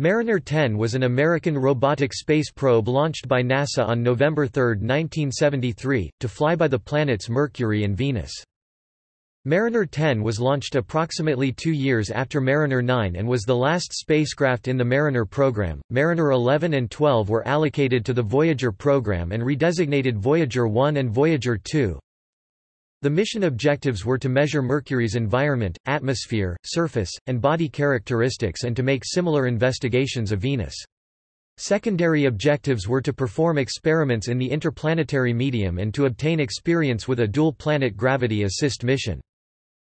Mariner 10 was an American robotic space probe launched by NASA on November 3, 1973, to fly by the planets Mercury and Venus. Mariner 10 was launched approximately two years after Mariner 9 and was the last spacecraft in the Mariner program. Mariner 11 and 12 were allocated to the Voyager program and redesignated Voyager 1 and Voyager 2. The mission objectives were to measure Mercury's environment, atmosphere, surface, and body characteristics and to make similar investigations of Venus. Secondary objectives were to perform experiments in the interplanetary medium and to obtain experience with a dual-planet gravity assist mission.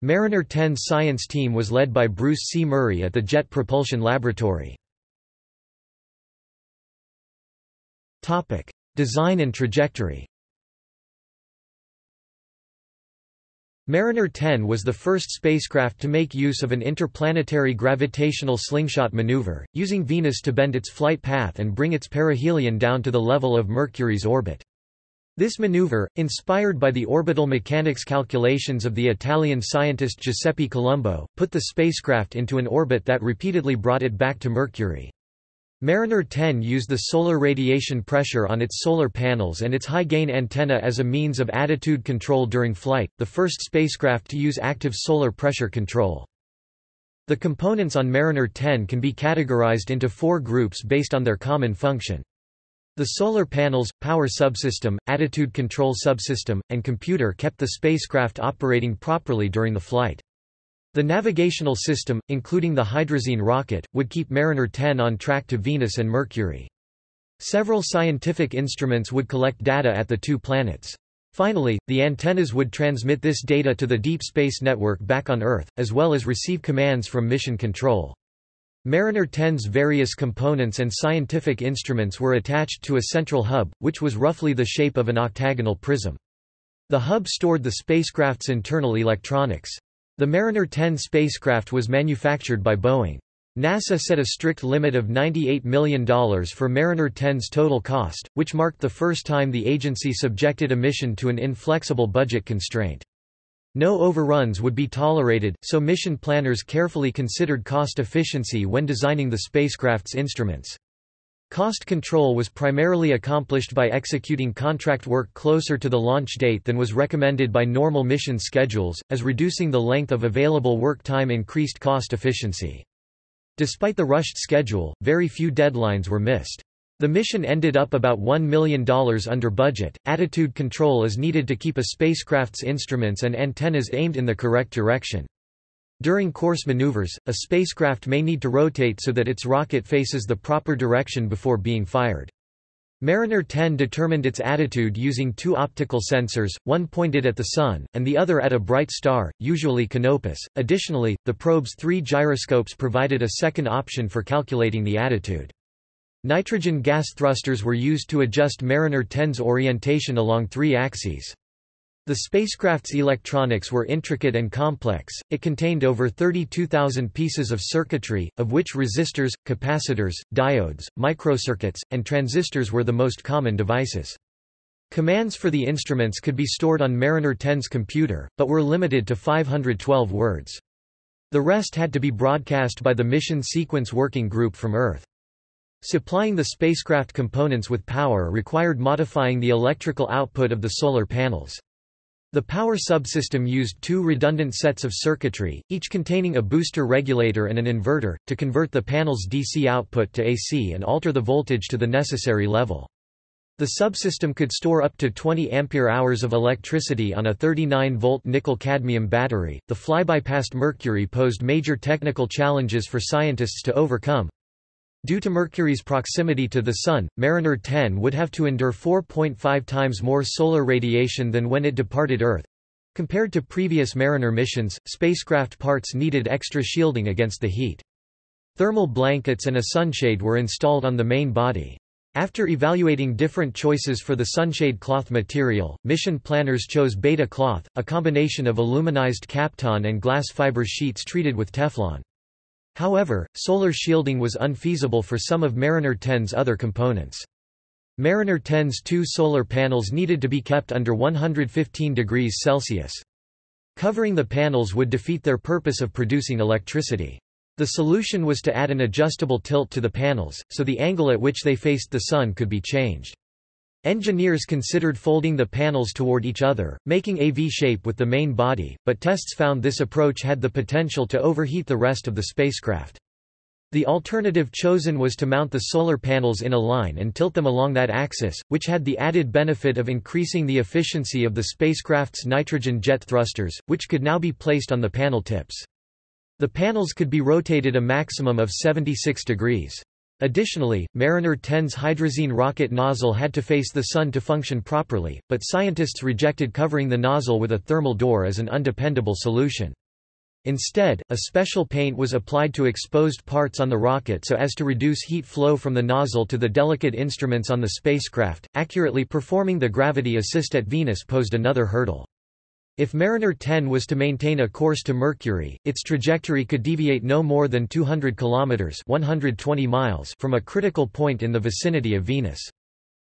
Mariner 10's science team was led by Bruce C. Murray at the Jet Propulsion Laboratory. Design and trajectory Mariner 10 was the first spacecraft to make use of an interplanetary gravitational slingshot maneuver, using Venus to bend its flight path and bring its perihelion down to the level of Mercury's orbit. This maneuver, inspired by the orbital mechanics calculations of the Italian scientist Giuseppe Colombo, put the spacecraft into an orbit that repeatedly brought it back to Mercury. Mariner 10 used the solar radiation pressure on its solar panels and its high-gain antenna as a means of attitude control during flight, the first spacecraft to use active solar pressure control. The components on Mariner 10 can be categorized into four groups based on their common function. The solar panels, power subsystem, attitude control subsystem, and computer kept the spacecraft operating properly during the flight. The navigational system, including the hydrazine rocket, would keep Mariner 10 on track to Venus and Mercury. Several scientific instruments would collect data at the two planets. Finally, the antennas would transmit this data to the Deep Space Network back on Earth, as well as receive commands from Mission Control. Mariner 10's various components and scientific instruments were attached to a central hub, which was roughly the shape of an octagonal prism. The hub stored the spacecraft's internal electronics. The Mariner 10 spacecraft was manufactured by Boeing. NASA set a strict limit of $98 million for Mariner 10's total cost, which marked the first time the agency subjected a mission to an inflexible budget constraint. No overruns would be tolerated, so mission planners carefully considered cost efficiency when designing the spacecraft's instruments. Cost control was primarily accomplished by executing contract work closer to the launch date than was recommended by normal mission schedules, as reducing the length of available work time increased cost efficiency. Despite the rushed schedule, very few deadlines were missed. The mission ended up about $1 million under budget. Attitude control is needed to keep a spacecraft's instruments and antennas aimed in the correct direction. During course maneuvers, a spacecraft may need to rotate so that its rocket faces the proper direction before being fired. Mariner 10 determined its attitude using two optical sensors, one pointed at the Sun, and the other at a bright star, usually Canopus. Additionally, the probe's three gyroscopes provided a second option for calculating the attitude. Nitrogen gas thrusters were used to adjust Mariner 10's orientation along three axes. The spacecraft's electronics were intricate and complex, it contained over 32,000 pieces of circuitry, of which resistors, capacitors, diodes, microcircuits, and transistors were the most common devices. Commands for the instruments could be stored on Mariner 10's computer, but were limited to 512 words. The rest had to be broadcast by the Mission Sequence Working Group from Earth. Supplying the spacecraft components with power required modifying the electrical output of the solar panels. The power subsystem used two redundant sets of circuitry, each containing a booster regulator and an inverter, to convert the panel's DC output to AC and alter the voltage to the necessary level. The subsystem could store up to 20 ampere-hours of electricity on a 39-volt nickel-cadmium battery. The flyby past Mercury posed major technical challenges for scientists to overcome. Due to Mercury's proximity to the Sun, Mariner 10 would have to endure 4.5 times more solar radiation than when it departed Earth. Compared to previous Mariner missions, spacecraft parts needed extra shielding against the heat. Thermal blankets and a sunshade were installed on the main body. After evaluating different choices for the sunshade cloth material, mission planners chose beta cloth, a combination of aluminized Kapton and glass fiber sheets treated with Teflon. However, solar shielding was unfeasible for some of Mariner 10's other components. Mariner 10's two solar panels needed to be kept under 115 degrees Celsius. Covering the panels would defeat their purpose of producing electricity. The solution was to add an adjustable tilt to the panels, so the angle at which they faced the Sun could be changed. Engineers considered folding the panels toward each other, making a V-shape with the main body, but tests found this approach had the potential to overheat the rest of the spacecraft. The alternative chosen was to mount the solar panels in a line and tilt them along that axis, which had the added benefit of increasing the efficiency of the spacecraft's nitrogen jet thrusters, which could now be placed on the panel tips. The panels could be rotated a maximum of 76 degrees. Additionally, Mariner 10's hydrazine rocket nozzle had to face the Sun to function properly, but scientists rejected covering the nozzle with a thermal door as an undependable solution. Instead, a special paint was applied to exposed parts on the rocket so as to reduce heat flow from the nozzle to the delicate instruments on the spacecraft. Accurately performing the gravity assist at Venus posed another hurdle. If Mariner 10 was to maintain a course to Mercury, its trajectory could deviate no more than 200 kilometers (120 miles) from a critical point in the vicinity of Venus.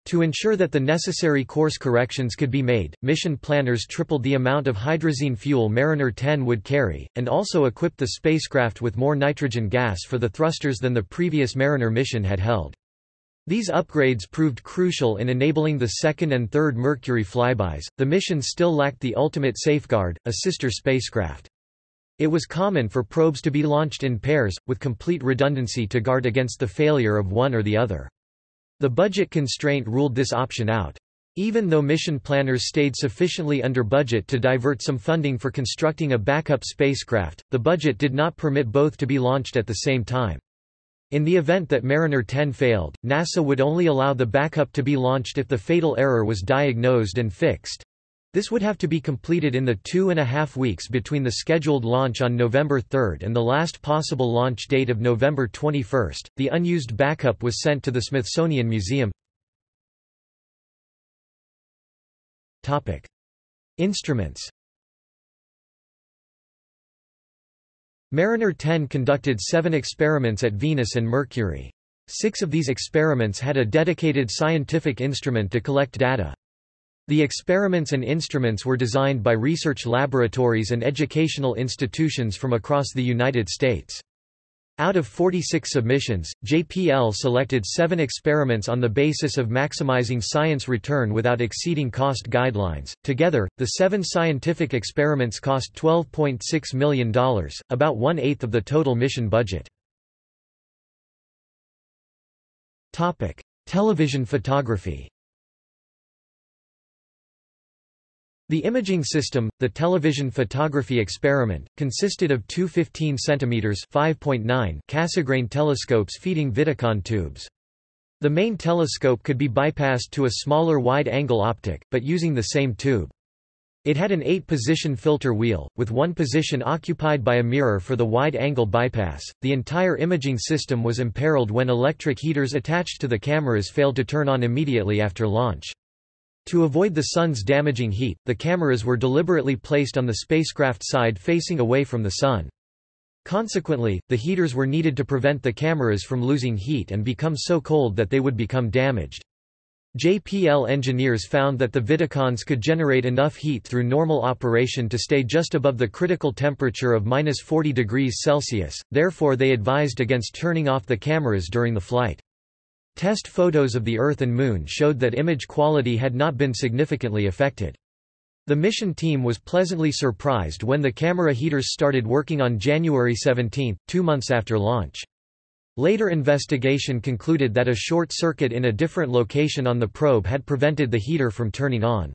To ensure that the necessary course corrections could be made, mission planners tripled the amount of hydrazine fuel Mariner 10 would carry, and also equipped the spacecraft with more nitrogen gas for the thrusters than the previous Mariner mission had held. These upgrades proved crucial in enabling the second and third Mercury flybys. The mission still lacked the ultimate safeguard, a sister spacecraft. It was common for probes to be launched in pairs, with complete redundancy to guard against the failure of one or the other. The budget constraint ruled this option out. Even though mission planners stayed sufficiently under budget to divert some funding for constructing a backup spacecraft, the budget did not permit both to be launched at the same time. In the event that Mariner 10 failed, NASA would only allow the backup to be launched if the fatal error was diagnosed and fixed. This would have to be completed in the two and a half weeks between the scheduled launch on November 3 and the last possible launch date of November 21. The unused backup was sent to the Smithsonian Museum. Topic: Instruments Mariner 10 conducted seven experiments at Venus and Mercury. Six of these experiments had a dedicated scientific instrument to collect data. The experiments and instruments were designed by research laboratories and educational institutions from across the United States. Out of 46 submissions, JPL selected seven experiments on the basis of maximizing science return without exceeding cost guidelines. Together, the seven scientific experiments cost $12.6 million, about one eighth of the total mission budget. Television photography The imaging system, the television photography experiment, consisted of two 15 cm (5.9) Cassegrain telescopes feeding Vidicon tubes. The main telescope could be bypassed to a smaller wide-angle optic, but using the same tube. It had an eight-position filter wheel, with one position occupied by a mirror for the wide-angle bypass. The entire imaging system was imperiled when electric heaters attached to the cameras failed to turn on immediately after launch. To avoid the sun's damaging heat, the cameras were deliberately placed on the spacecraft side facing away from the sun. Consequently, the heaters were needed to prevent the cameras from losing heat and become so cold that they would become damaged. JPL engineers found that the Vidicons could generate enough heat through normal operation to stay just above the critical temperature of minus 40 degrees Celsius, therefore they advised against turning off the cameras during the flight. Test photos of the Earth and Moon showed that image quality had not been significantly affected. The mission team was pleasantly surprised when the camera heaters started working on January 17, two months after launch. Later investigation concluded that a short circuit in a different location on the probe had prevented the heater from turning on.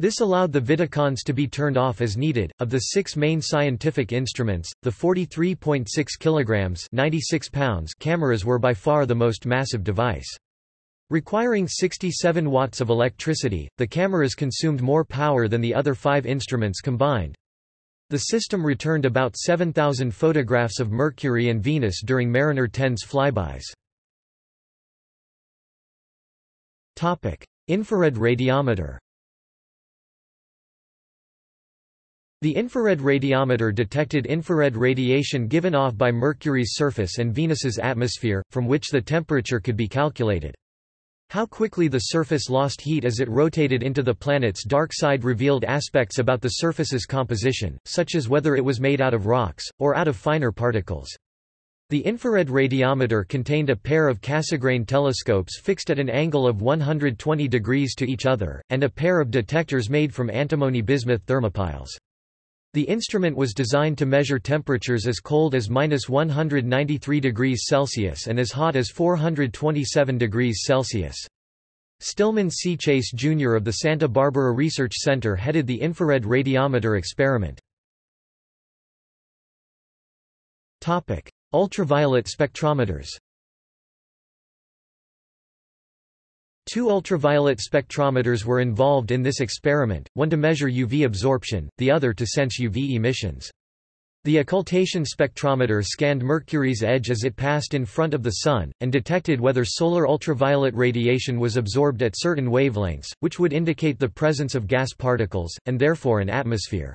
This allowed the Vidicons to be turned off as needed. Of the six main scientific instruments, the 43.6 kilograms (96 pounds) cameras were by far the most massive device. Requiring 67 watts of electricity, the cameras consumed more power than the other five instruments combined. The system returned about 7,000 photographs of Mercury and Venus during Mariner 10's flybys. Infrared radiometer The infrared radiometer detected infrared radiation given off by Mercury's surface and Venus's atmosphere, from which the temperature could be calculated. How quickly the surface lost heat as it rotated into the planet's dark side revealed aspects about the surface's composition, such as whether it was made out of rocks, or out of finer particles. The infrared radiometer contained a pair of Cassegrain telescopes fixed at an angle of 120 degrees to each other, and a pair of detectors made from antimony-bismuth thermopiles. The instrument was designed to measure temperatures as cold as minus 193 degrees Celsius and as hot as 427 degrees Celsius. Stillman C. Chase Jr. of the Santa Barbara Research Center headed the infrared radiometer experiment. Ultraviolet spectrometers Two ultraviolet spectrometers were involved in this experiment, one to measure UV absorption, the other to sense UV emissions. The occultation spectrometer scanned Mercury's edge as it passed in front of the Sun, and detected whether solar ultraviolet radiation was absorbed at certain wavelengths, which would indicate the presence of gas particles, and therefore an atmosphere.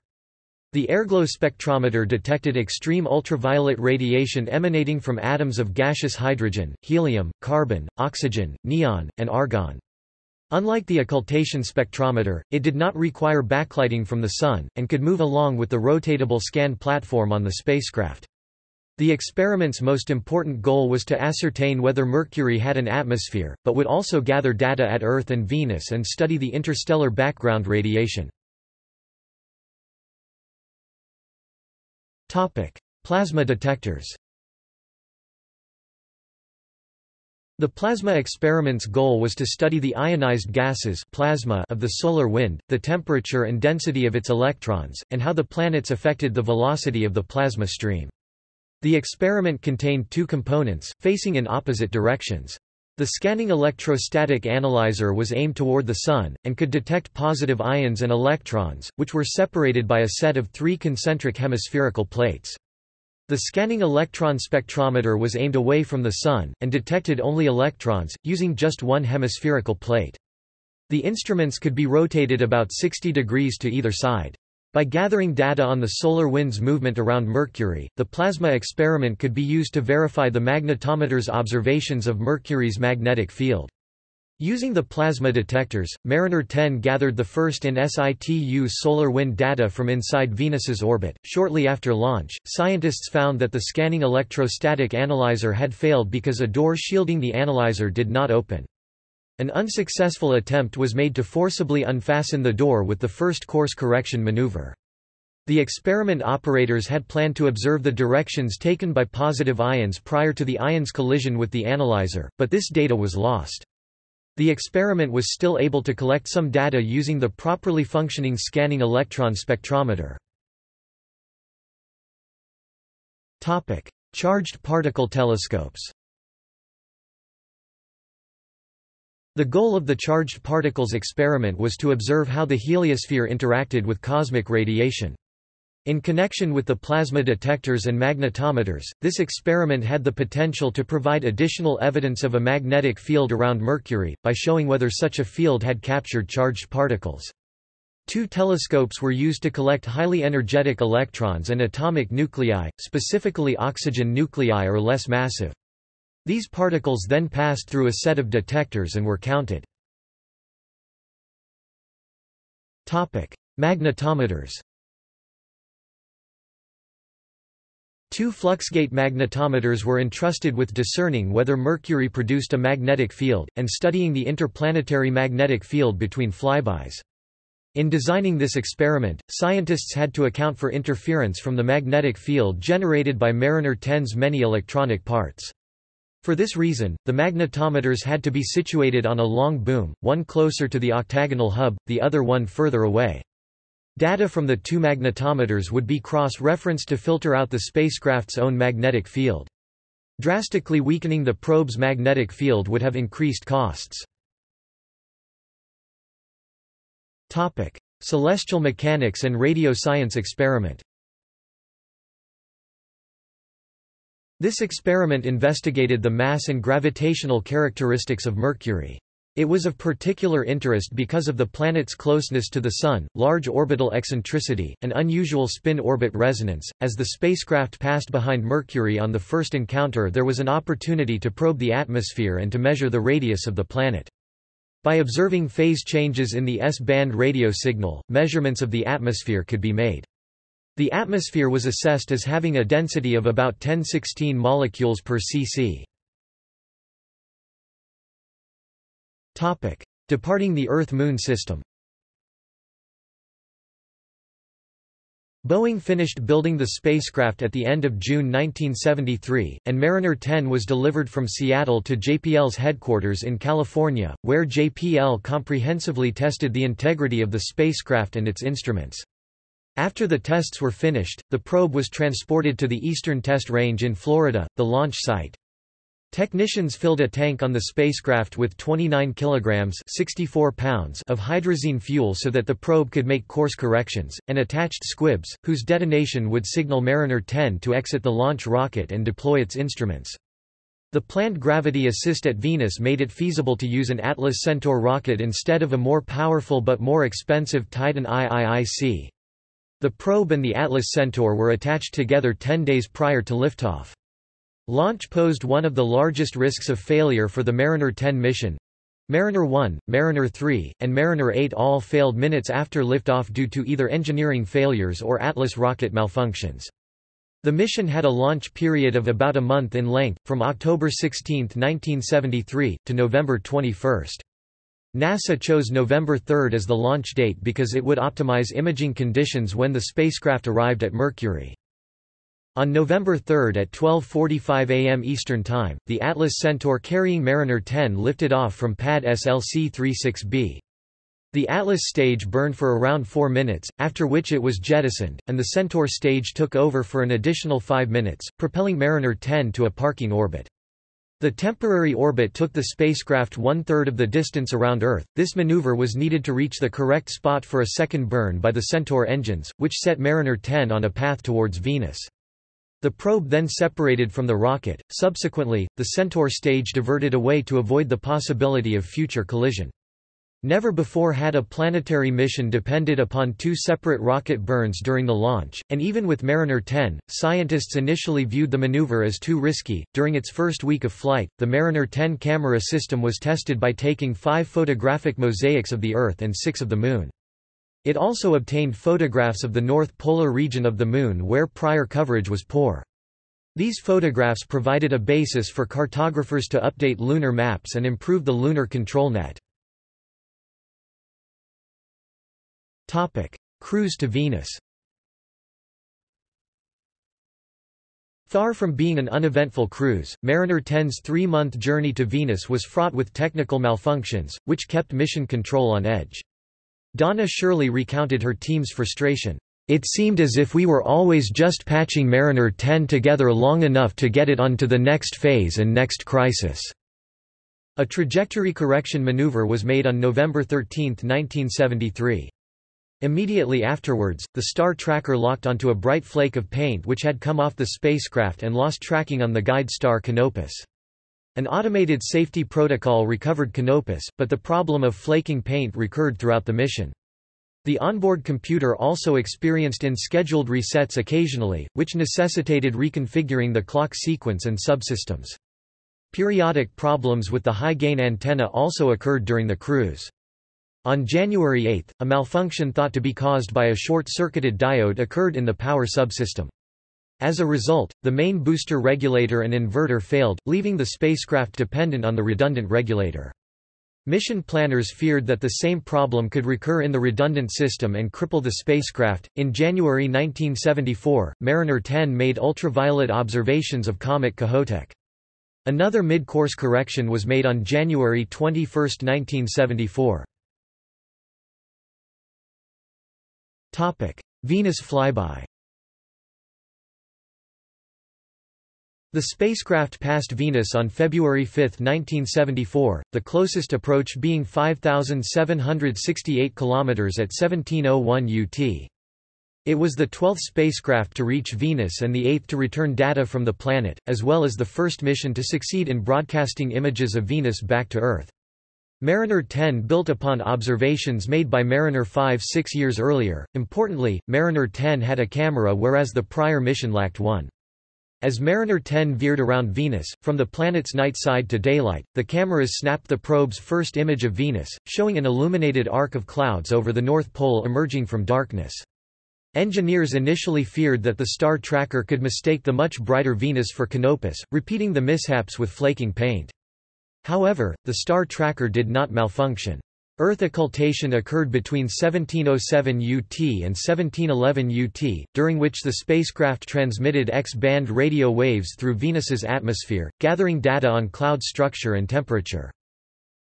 The airglow spectrometer detected extreme ultraviolet radiation emanating from atoms of gaseous hydrogen, helium, carbon, oxygen, neon, and argon. Unlike the occultation spectrometer, it did not require backlighting from the Sun, and could move along with the rotatable scan platform on the spacecraft. The experiment's most important goal was to ascertain whether Mercury had an atmosphere, but would also gather data at Earth and Venus and study the interstellar background radiation. Plasma detectors. The plasma experiment's goal was to study the ionized gases plasma of the solar wind, the temperature and density of its electrons, and how the planets affected the velocity of the plasma stream. The experiment contained two components, facing in opposite directions. The scanning electrostatic analyzer was aimed toward the Sun, and could detect positive ions and electrons, which were separated by a set of three concentric hemispherical plates. The scanning electron spectrometer was aimed away from the Sun, and detected only electrons, using just one hemispherical plate. The instruments could be rotated about 60 degrees to either side. By gathering data on the solar wind's movement around Mercury, the plasma experiment could be used to verify the magnetometer's observations of Mercury's magnetic field. Using the plasma detectors, Mariner 10 gathered the first in situ solar wind data from inside Venus's orbit. Shortly after launch, scientists found that the scanning electrostatic analyzer had failed because a door shielding the analyzer did not open. An unsuccessful attempt was made to forcibly unfasten the door with the first course correction maneuver. The experiment operators had planned to observe the directions taken by positive ions prior to the ion's collision with the analyzer, but this data was lost. The experiment was still able to collect some data using the properly functioning scanning electron spectrometer. Charged particle telescopes The goal of the charged particles experiment was to observe how the heliosphere interacted with cosmic radiation. In connection with the plasma detectors and magnetometers, this experiment had the potential to provide additional evidence of a magnetic field around Mercury, by showing whether such a field had captured charged particles. Two telescopes were used to collect highly energetic electrons and atomic nuclei, specifically oxygen nuclei are less massive. These particles then passed through a set of detectors and were counted. Magnetometers Two fluxgate magnetometers were entrusted with discerning whether Mercury produced a magnetic field, and studying the interplanetary magnetic field between flybys. In designing this experiment, scientists had to account for interference from the magnetic field generated by Mariner 10's many electronic parts. For this reason, the magnetometers had to be situated on a long boom, one closer to the octagonal hub, the other one further away. Data from the two magnetometers would be cross-referenced to filter out the spacecraft's own magnetic field. Drastically weakening the probe's magnetic field would have increased costs. Topic: Celestial mechanics and radio science experiment This experiment investigated the mass and gravitational characteristics of Mercury. It was of particular interest because of the planet's closeness to the Sun, large orbital eccentricity, and unusual spin-orbit resonance. As the spacecraft passed behind Mercury on the first encounter there was an opportunity to probe the atmosphere and to measure the radius of the planet. By observing phase changes in the S-band radio signal, measurements of the atmosphere could be made. The atmosphere was assessed as having a density of about 1016 molecules per cc. Departing the Earth-Moon system Boeing finished building the spacecraft at the end of June 1973, and Mariner 10 was delivered from Seattle to JPL's headquarters in California, where JPL comprehensively tested the integrity of the spacecraft and its instruments. After the tests were finished, the probe was transported to the Eastern Test Range in Florida, the launch site. Technicians filled a tank on the spacecraft with 29 kilograms 64 pounds of hydrazine fuel so that the probe could make course corrections, and attached squibs, whose detonation would signal Mariner 10 to exit the launch rocket and deploy its instruments. The planned gravity assist at Venus made it feasible to use an Atlas Centaur rocket instead of a more powerful but more expensive Titan IIIC. The probe and the Atlas Centaur were attached together 10 days prior to liftoff. Launch posed one of the largest risks of failure for the Mariner 10 mission. Mariner 1, Mariner 3, and Mariner 8 all failed minutes after liftoff due to either engineering failures or Atlas rocket malfunctions. The mission had a launch period of about a month in length, from October 16, 1973, to November 21. NASA chose November 3 as the launch date because it would optimize imaging conditions when the spacecraft arrived at Mercury. On November 3 at 12.45 am Eastern Time, the Atlas Centaur carrying Mariner 10 lifted off from pad SLC-36B. The Atlas stage burned for around 4 minutes, after which it was jettisoned, and the Centaur stage took over for an additional 5 minutes, propelling Mariner 10 to a parking orbit. The temporary orbit took the spacecraft one-third of the distance around Earth. This maneuver was needed to reach the correct spot for a second burn by the Centaur engines, which set Mariner 10 on a path towards Venus. The probe then separated from the rocket. Subsequently, the Centaur stage diverted away to avoid the possibility of future collision. Never before had a planetary mission depended upon two separate rocket burns during the launch, and even with Mariner 10, scientists initially viewed the maneuver as too risky. During its first week of flight, the Mariner 10 camera system was tested by taking five photographic mosaics of the Earth and six of the Moon. It also obtained photographs of the north polar region of the Moon where prior coverage was poor. These photographs provided a basis for cartographers to update lunar maps and improve the lunar control net. Cruise to Venus Far from being an uneventful cruise, Mariner 10's three-month journey to Venus was fraught with technical malfunctions, which kept mission control on edge. Donna Shirley recounted her team's frustration. It seemed as if we were always just patching Mariner 10 together long enough to get it onto the next phase and next crisis. A trajectory correction maneuver was made on November 13, 1973. Immediately afterwards, the star tracker locked onto a bright flake of paint which had come off the spacecraft and lost tracking on the guide star Canopus. An automated safety protocol recovered Canopus, but the problem of flaking paint recurred throughout the mission. The onboard computer also experienced unscheduled resets occasionally, which necessitated reconfiguring the clock sequence and subsystems. Periodic problems with the high-gain antenna also occurred during the cruise. On January 8, a malfunction thought to be caused by a short-circuited diode occurred in the power subsystem. As a result, the main booster regulator and inverter failed, leaving the spacecraft dependent on the redundant regulator. Mission planners feared that the same problem could recur in the redundant system and cripple the spacecraft. In January 1974, Mariner 10 made ultraviolet observations of comet Kohoutek. Another mid-course correction was made on January 21, 1974. Venus flyby. The spacecraft passed Venus on February 5, 1974, the closest approach being 5,768 km at 1701 UT. It was the 12th spacecraft to reach Venus and the eighth to return data from the planet, as well as the first mission to succeed in broadcasting images of Venus back to Earth. Mariner 10 built upon observations made by Mariner 5 six years earlier. Importantly, Mariner 10 had a camera whereas the prior mission lacked one. As Mariner 10 veered around Venus, from the planet's night side to daylight, the cameras snapped the probe's first image of Venus, showing an illuminated arc of clouds over the North Pole emerging from darkness. Engineers initially feared that the star tracker could mistake the much brighter Venus for Canopus, repeating the mishaps with flaking paint. However, the star tracker did not malfunction. Earth occultation occurred between 1707 UT and 1711 UT, during which the spacecraft transmitted X-band radio waves through Venus's atmosphere, gathering data on cloud structure and temperature.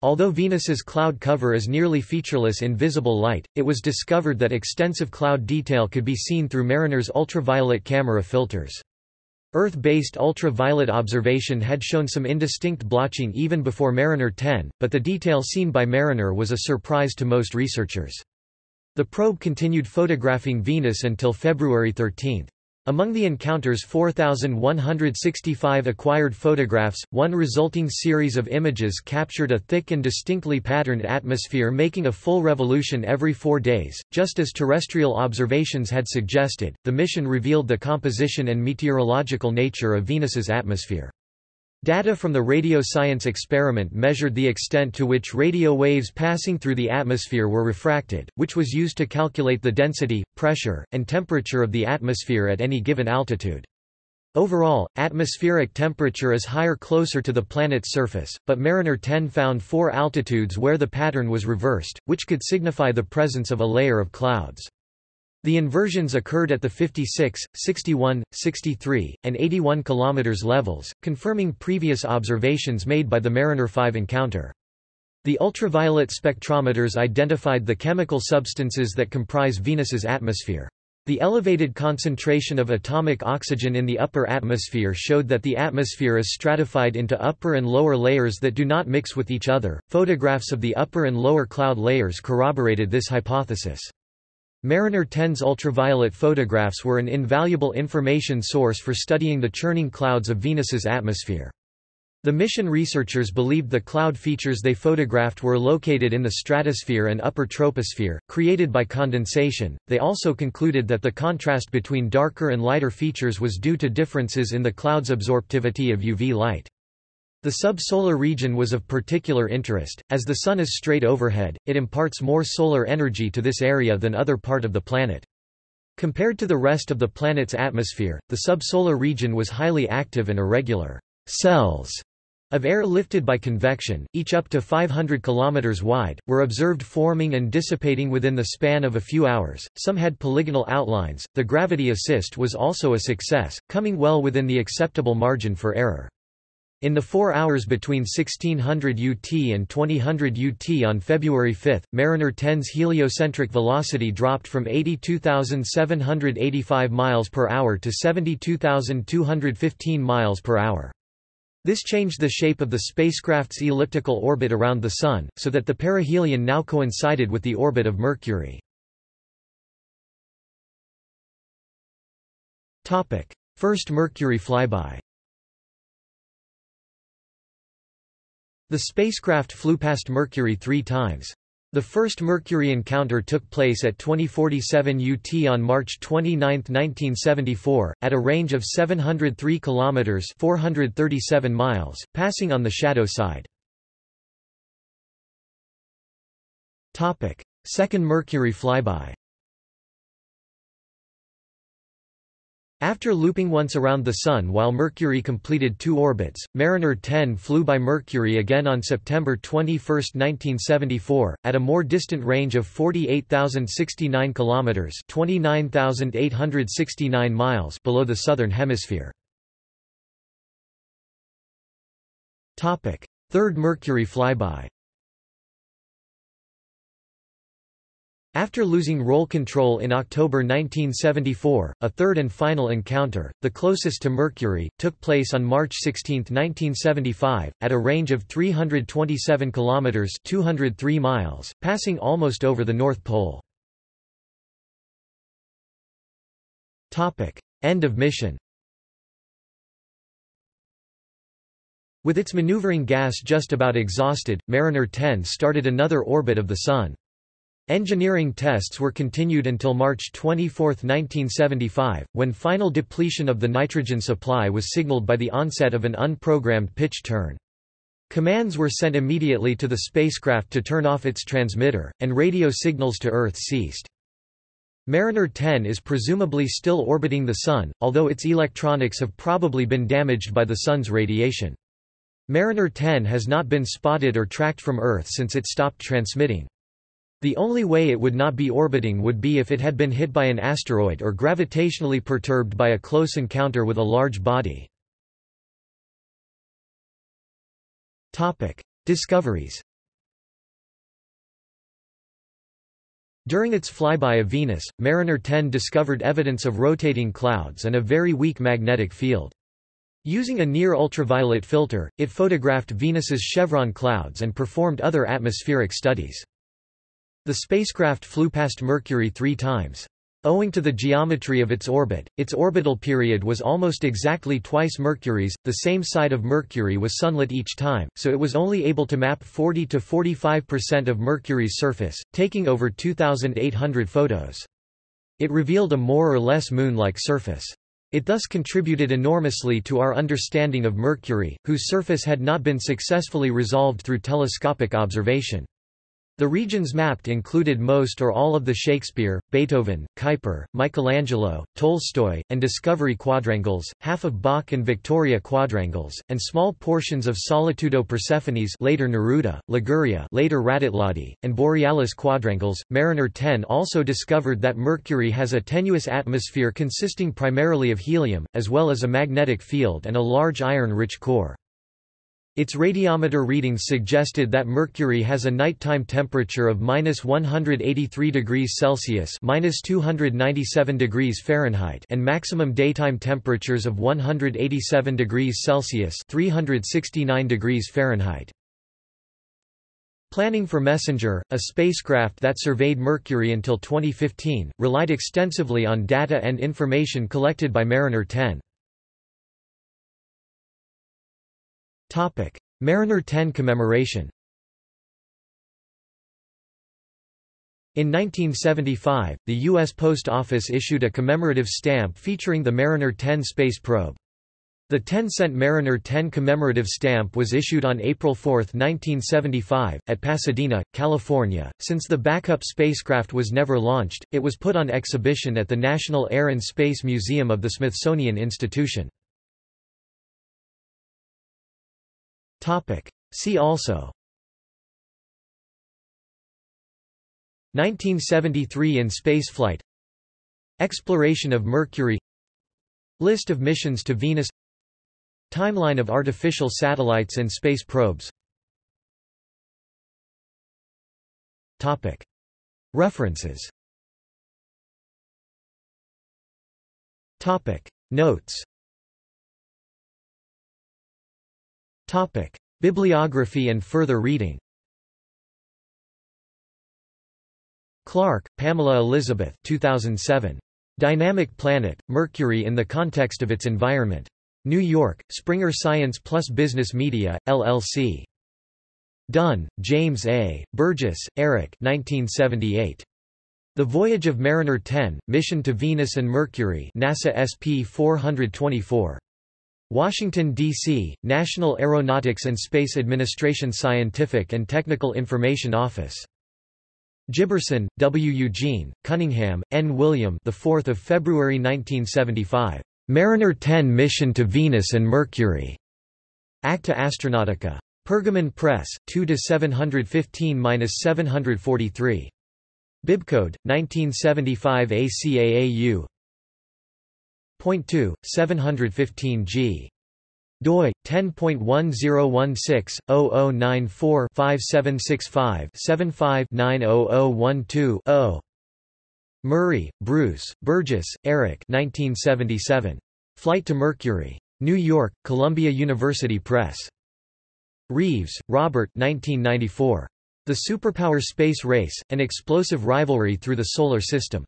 Although Venus's cloud cover is nearly featureless in visible light, it was discovered that extensive cloud detail could be seen through Mariner's ultraviolet camera filters. Earth-based ultraviolet observation had shown some indistinct blotching even before Mariner 10, but the detail seen by Mariner was a surprise to most researchers. The probe continued photographing Venus until February 13. Among the encounter's 4,165 acquired photographs, one resulting series of images captured a thick and distinctly patterned atmosphere making a full revolution every four days. Just as terrestrial observations had suggested, the mission revealed the composition and meteorological nature of Venus's atmosphere. Data from the radio science experiment measured the extent to which radio waves passing through the atmosphere were refracted, which was used to calculate the density, pressure, and temperature of the atmosphere at any given altitude. Overall, atmospheric temperature is higher closer to the planet's surface, but Mariner 10 found four altitudes where the pattern was reversed, which could signify the presence of a layer of clouds. The inversions occurred at the 56, 61, 63, and 81 km levels, confirming previous observations made by the Mariner 5 encounter. The ultraviolet spectrometers identified the chemical substances that comprise Venus's atmosphere. The elevated concentration of atomic oxygen in the upper atmosphere showed that the atmosphere is stratified into upper and lower layers that do not mix with each other. Photographs of the upper and lower cloud layers corroborated this hypothesis. Mariner 10's ultraviolet photographs were an invaluable information source for studying the churning clouds of Venus's atmosphere. The mission researchers believed the cloud features they photographed were located in the stratosphere and upper troposphere, created by condensation. They also concluded that the contrast between darker and lighter features was due to differences in the cloud's absorptivity of UV light. The subsolar region was of particular interest, as the Sun is straight overhead, it imparts more solar energy to this area than other part of the planet. Compared to the rest of the planet's atmosphere, the subsolar region was highly active and irregular. Cells of air lifted by convection, each up to 500 km wide, were observed forming and dissipating within the span of a few hours. Some had polygonal outlines. The gravity assist was also a success, coming well within the acceptable margin for error. In the four hours between 1600 UT and 2000 UT on February 5, Mariner 10's heliocentric velocity dropped from 82,785 miles per hour to 72,215 miles per hour. This changed the shape of the spacecraft's elliptical orbit around the Sun, so that the perihelion now coincided with the orbit of Mercury. First Mercury flyby The spacecraft flew past Mercury three times. The first Mercury encounter took place at 2047 UT on March 29, 1974, at a range of 703 kilometers (437 miles), passing on the shadow side. Topic: Second Mercury flyby. After looping once around the Sun while Mercury completed two orbits, Mariner 10 flew by Mercury again on September 21, 1974, at a more distant range of 48,069 kilometers (29,869 miles) below the southern hemisphere. Topic: Third Mercury flyby. After losing roll control in October 1974, a third and final encounter, the closest to Mercury, took place on March 16, 1975, at a range of 327 kilometers (203 miles), passing almost over the North Pole. Topic: End of mission. With its maneuvering gas just about exhausted, Mariner 10 started another orbit of the Sun. Engineering tests were continued until March 24, 1975, when final depletion of the nitrogen supply was signaled by the onset of an unprogrammed pitch turn. Commands were sent immediately to the spacecraft to turn off its transmitter, and radio signals to Earth ceased. Mariner 10 is presumably still orbiting the Sun, although its electronics have probably been damaged by the Sun's radiation. Mariner 10 has not been spotted or tracked from Earth since it stopped transmitting. The only way it would not be orbiting would be if it had been hit by an asteroid or gravitationally perturbed by a close encounter with a large body. Discoveries During its flyby of Venus, Mariner 10 discovered evidence of rotating clouds and a very weak magnetic field. Using a near-ultraviolet filter, it photographed Venus's chevron clouds and performed other atmospheric studies. The spacecraft flew past Mercury three times. Owing to the geometry of its orbit, its orbital period was almost exactly twice Mercury's, the same side of Mercury was sunlit each time, so it was only able to map 40 to 45% of Mercury's surface, taking over 2,800 photos. It revealed a more or less moon-like surface. It thus contributed enormously to our understanding of Mercury, whose surface had not been successfully resolved through telescopic observation. The regions mapped included most or all of the Shakespeare, Beethoven, Kuiper, Michelangelo, Tolstoy, and Discovery quadrangles, half of Bach and Victoria quadrangles, and small portions of Solitudo Persephones later Neruda, Liguria later Raditladi, and Borealis quadrangles. Mariner 10 also discovered that Mercury has a tenuous atmosphere consisting primarily of helium, as well as a magnetic field and a large iron-rich core. Its radiometer readings suggested that Mercury has a nighttime temperature of minus 183 degrees Celsius minus 297 degrees Fahrenheit and maximum daytime temperatures of 187 degrees Celsius 369 degrees Fahrenheit. Planning for Messenger, a spacecraft that surveyed Mercury until 2015, relied extensively on data and information collected by Mariner 10. Mariner 10 commemoration In 1975, the U.S. Post Office issued a commemorative stamp featuring the Mariner 10 space probe. The 10-cent Mariner 10 commemorative stamp was issued on April 4, 1975, at Pasadena, California. Since the backup spacecraft was never launched, it was put on exhibition at the National Air and Space Museum of the Smithsonian Institution. See also. 1973 in spaceflight Exploration of Mercury. List of missions to Venus. Timeline of artificial satellites and space probes. References. Notes Topic: Bibliography and further reading. Clark, Pamela Elizabeth 2007. Dynamic Planet, Mercury in the Context of Its Environment. New York, Springer Science Plus Business Media, LLC. Dunn, James A., Burgess, Eric 1978. The Voyage of Mariner 10, Mission to Venus and Mercury NASA SP 424. Washington, D.C., National Aeronautics and Space Administration Scientific and Technical Information Office. Giberson, W. Eugene, Cunningham, N. William the 4th of February 1975. Mariner 10 Mission to Venus and Mercury. Acta Astronautica. Pergamon Press, 2-715-743. Bibcode, 1975 ACAAU 2, 715 g. doi 10.1016-0094-5765-75-90012-0. Murray, Bruce, Burgess, Eric 1977. Flight to Mercury. New York, Columbia University Press. Reeves, Robert 1994. The Superpower Space Race, An Explosive Rivalry Through the Solar System.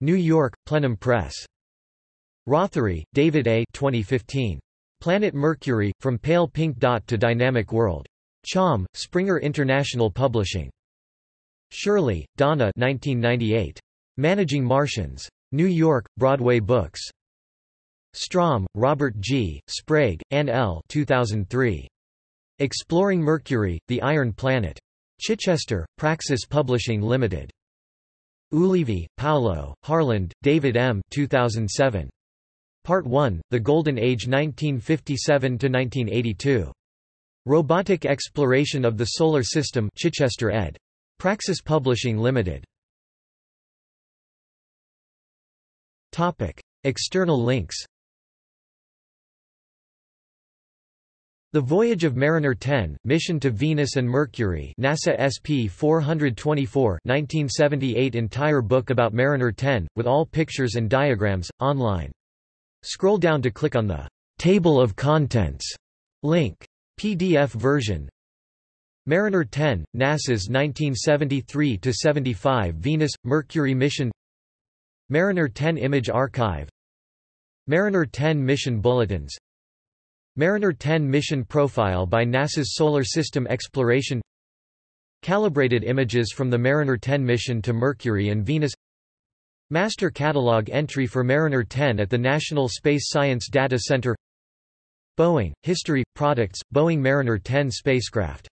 New York, Plenum Press. Rothery, David A. 2015. Planet Mercury, From Pale Pink Dot to Dynamic World. Cham, Springer International Publishing. Shirley, Donna 1998. Managing Martians. New York, Broadway Books. Strom, Robert G., Sprague, Ann L. 2003. Exploring Mercury, the Iron Planet. Chichester, Praxis Publishing Limited. Ulivi, Paolo, Harland, David M. 2007. Part 1, The Golden Age 1957–1982. Robotic Exploration of the Solar System Chichester ed. Praxis Publishing Limited. External links The Voyage of Mariner 10, Mission to Venus and Mercury NASA SP 424 1978 Entire book about Mariner 10, with all pictures and diagrams, online. Scroll down to click on the Table of Contents link. PDF version. Mariner 10, NASA's 1973–75 Venus-Mercury mission. Mariner 10 Image Archive. Mariner 10 Mission Bulletins. Mariner 10 Mission Profile by NASA's Solar System Exploration. Calibrated images from the Mariner 10 mission to Mercury and Venus Master Catalog entry for Mariner 10 at the National Space Science Data Center. Boeing, History, Products, Boeing Mariner 10 spacecraft